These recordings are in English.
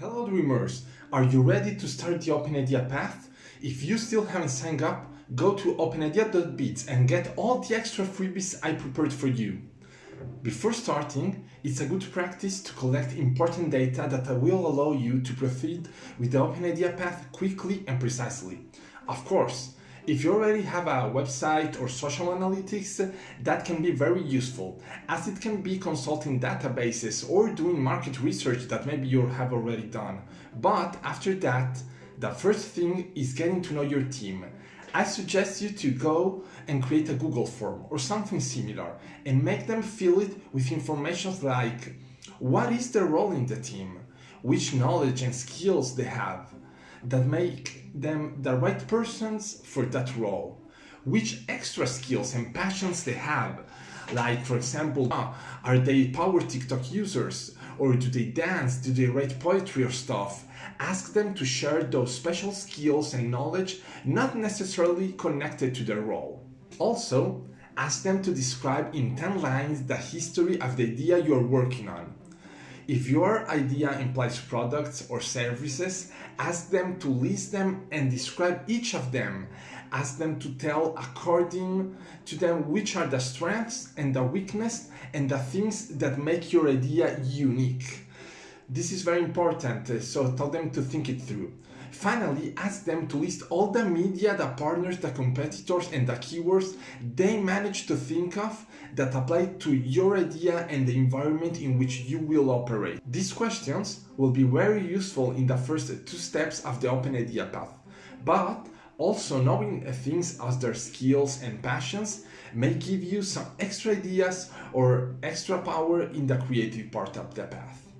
Hello Dreamers! Are you ready to start the OpenIdea path? If you still haven't signed up, go to openidea.bits and get all the extra freebies I prepared for you. Before starting, it's a good practice to collect important data that will allow you to proceed with the OpenIdea path quickly and precisely. Of course, if you already have a website or social analytics, that can be very useful, as it can be consulting databases or doing market research that maybe you have already done. But after that, the first thing is getting to know your team. I suggest you to go and create a Google form or something similar and make them fill it with information like what is their role in the team, which knowledge and skills they have, that make them the right persons for that role. Which extra skills and passions they have. Like, for example, uh, are they power TikTok users? Or do they dance? Do they write poetry or stuff? Ask them to share those special skills and knowledge not necessarily connected to their role. Also, ask them to describe in 10 lines the history of the idea you're working on. If your idea implies products or services, ask them to list them and describe each of them. Ask them to tell according to them which are the strengths and the weakness and the things that make your idea unique. This is very important, uh, so tell them to think it through. Finally, ask them to list all the media, the partners, the competitors, and the keywords they manage to think of that apply to your idea and the environment in which you will operate. These questions will be very useful in the first two steps of the Open Idea path, but also knowing things as their skills and passions may give you some extra ideas or extra power in the creative part of the path.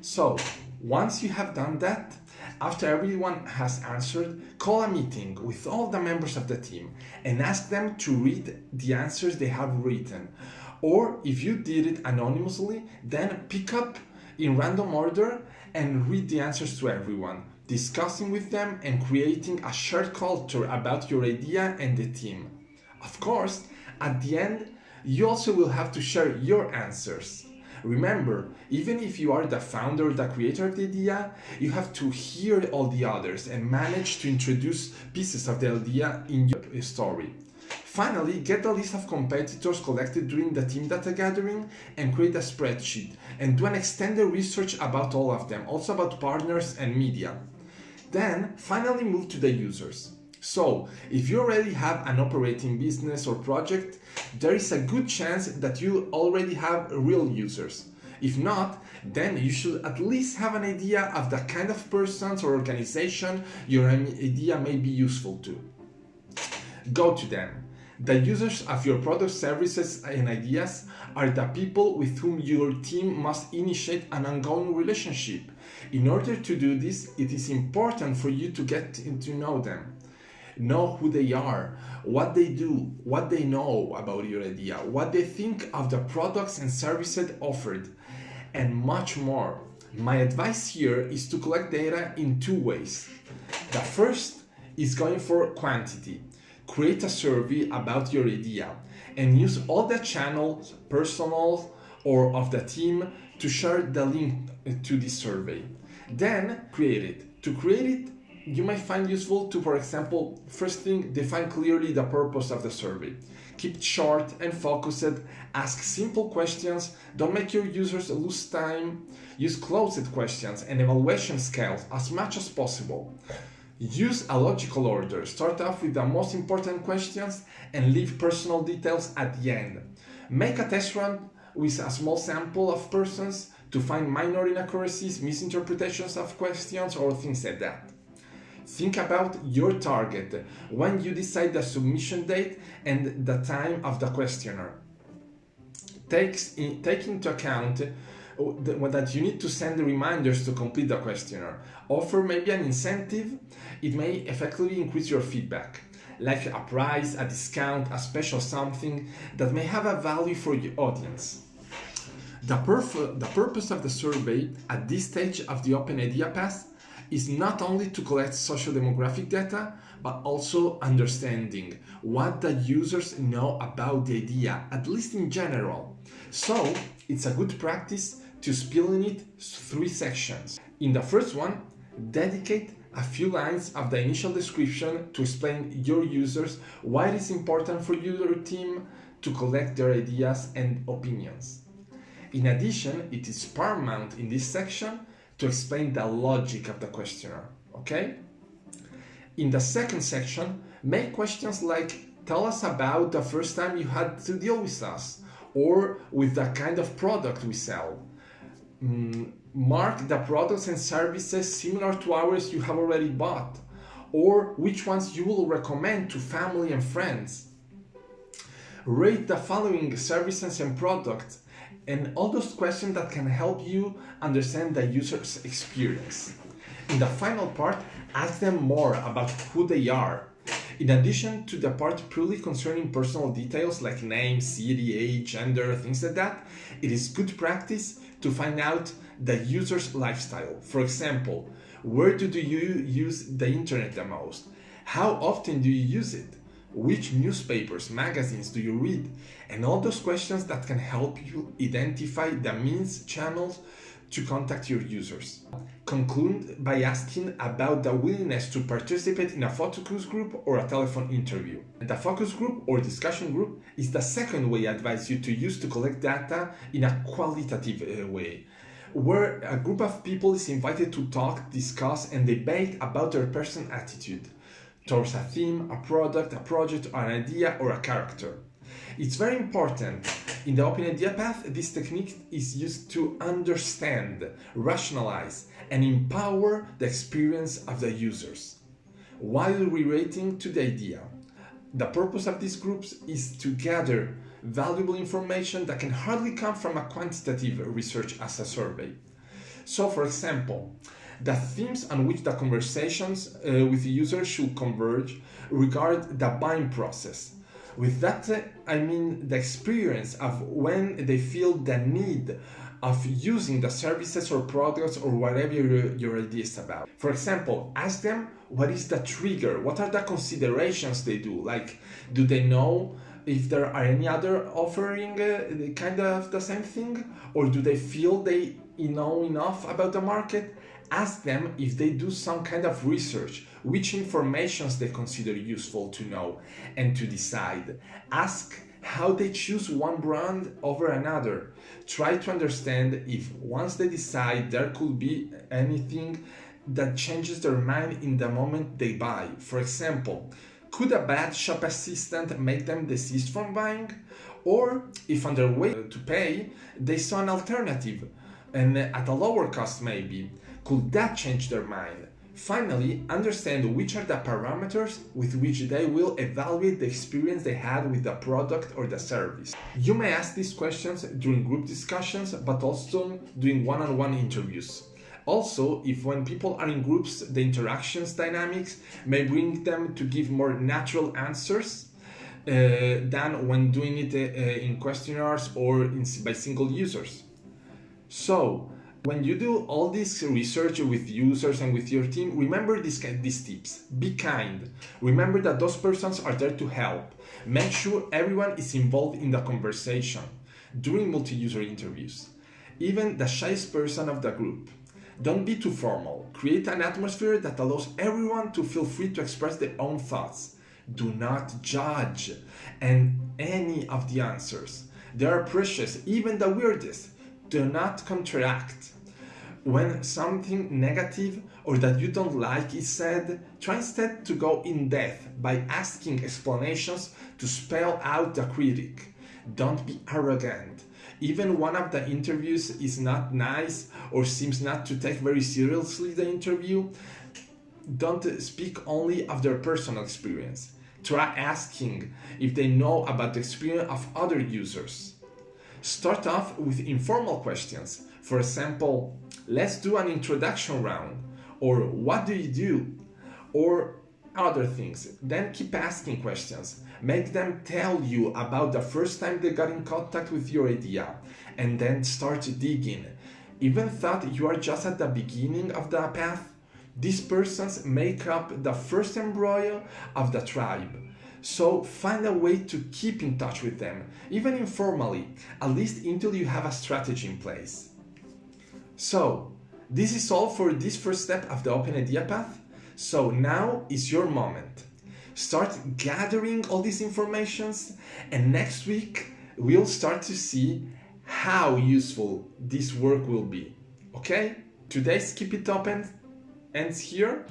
So, once you have done that, after everyone has answered, call a meeting with all the members of the team and ask them to read the answers they have written. Or if you did it anonymously, then pick up in random order and read the answers to everyone, discussing with them and creating a shared culture about your idea and the team. Of course, at the end, you also will have to share your answers. Remember, even if you are the founder, the creator of the idea, you have to hear all the others and manage to introduce pieces of the idea in your story. Finally, get a list of competitors collected during the team data gathering and create a spreadsheet and do an extended research about all of them, also about partners and media. Then, finally move to the users. So, if you already have an operating business or project, there is a good chance that you already have real users. If not, then you should at least have an idea of the kind of persons or organization your idea may be useful to. Go to them. The users of your product, services, and ideas are the people with whom your team must initiate an ongoing relationship. In order to do this, it is important for you to get to know them know who they are, what they do, what they know about your idea, what they think of the products and services offered, and much more. My advice here is to collect data in two ways. The first is going for quantity. Create a survey about your idea and use all the channels, personal or of the team, to share the link to this survey. Then create it. To create it, you might find useful to, for example, first thing, define clearly the purpose of the survey. Keep it short and focused, ask simple questions, don't make your users lose time, use closed questions and evaluation scales as much as possible. Use a logical order, start off with the most important questions and leave personal details at the end. Make a test run with a small sample of persons to find minor inaccuracies, misinterpretations of questions or things like that. Think about your target when you decide the submission date and the time of the questionnaire. Takes in, take into account uh, that you need to send reminders to complete the questionnaire. Offer maybe an incentive. It may effectively increase your feedback, like a price, a discount, a special something that may have a value for your audience. The, the purpose of the survey at this stage of the Open Idea Path is not only to collect social demographic data, but also understanding what the users know about the idea, at least in general. So it's a good practice to split it three sections. In the first one, dedicate a few lines of the initial description to explain your users why it is important for your team to collect their ideas and opinions. In addition, it is paramount in this section to explain the logic of the questionnaire, okay? In the second section, make questions like tell us about the first time you had to deal with us or with the kind of product we sell. Mm, mark the products and services similar to ours you have already bought or which ones you will recommend to family and friends. Rate the following services and products and all those questions that can help you understand the user's experience. In the final part, ask them more about who they are. In addition to the part purely concerning personal details like name, city, age, gender, things like that, it is good practice to find out the user's lifestyle. For example, where do you use the internet the most? How often do you use it? Which newspapers, magazines do you read? And all those questions that can help you identify the means channels to contact your users. Conclude by asking about the willingness to participate in a focus group or a telephone interview. And the focus group or discussion group is the second way I advise you to use to collect data in a qualitative uh, way where a group of people is invited to talk, discuss, and debate about their personal attitude towards a theme, a product, a project, or an idea, or a character. It's very important. In the Open Idea Path, this technique is used to understand, rationalize, and empower the experience of the users while relating to the idea. The purpose of these groups is to gather valuable information that can hardly come from a quantitative research as a survey. So, for example, the themes on which the conversations uh, with the user should converge regard the buying process. With that, I mean the experience of when they feel the need of using the services or products or whatever your, your idea is about. For example, ask them what is the trigger, what are the considerations they do, like do they know if there are any other offering uh, kind of the same thing or do they feel they know enough about the market ask them if they do some kind of research, which informations they consider useful to know and to decide. Ask how they choose one brand over another. Try to understand if once they decide there could be anything that changes their mind in the moment they buy. For example, could a bad shop assistant make them desist from buying? Or if on their way to pay, they saw an alternative and at a lower cost maybe, could that change their mind? Finally, understand which are the parameters with which they will evaluate the experience they had with the product or the service. You may ask these questions during group discussions, but also during one-on-one interviews. Also, if when people are in groups, the interactions dynamics may bring them to give more natural answers uh, than when doing it uh, in questionnaires or in, by single users. So, when you do all this research with users and with your team, remember these, these tips. Be kind. Remember that those persons are there to help. Make sure everyone is involved in the conversation during multi-user interviews. Even the shyest person of the group. Don't be too formal. Create an atmosphere that allows everyone to feel free to express their own thoughts. Do not judge and any of the answers. They are precious, even the weirdest do not contract. When something negative or that you don't like is said, try instead to go in depth by asking explanations to spell out the critic. Don't be arrogant. Even one of the interviews is not nice or seems not to take very seriously the interview, don't speak only of their personal experience. Try asking if they know about the experience of other users. Start off with informal questions. For example, let's do an introduction round, or what do you do, or other things. Then keep asking questions. Make them tell you about the first time they got in contact with your idea, and then start digging. Even thought you are just at the beginning of the path, these persons make up the first embryo of the tribe. So find a way to keep in touch with them, even informally, at least until you have a strategy in place. So, this is all for this first step of the Open Idea Path. So now is your moment. Start gathering all these informations and next week we'll start to see how useful this work will be. Okay? Today's Keep It Open ends here.